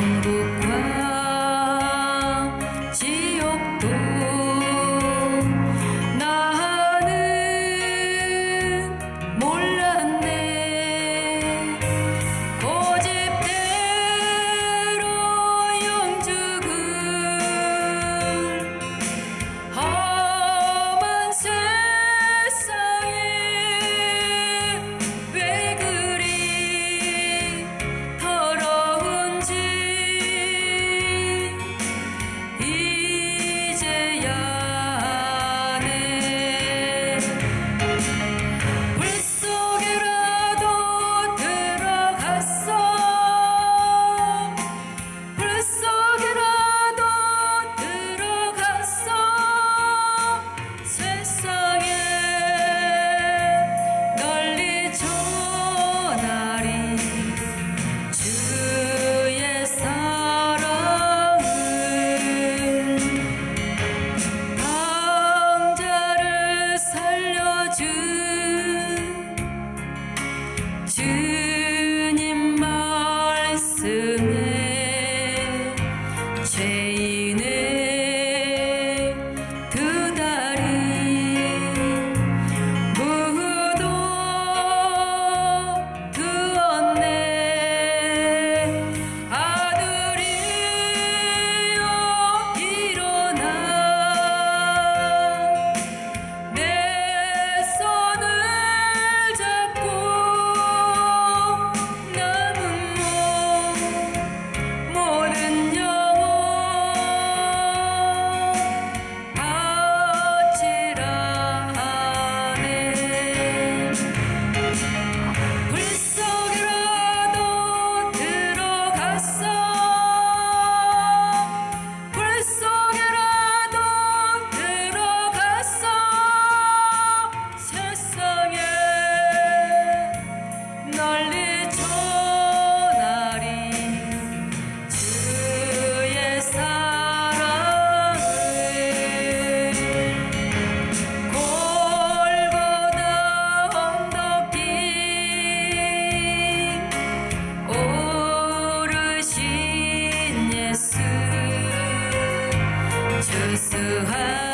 don't 수수한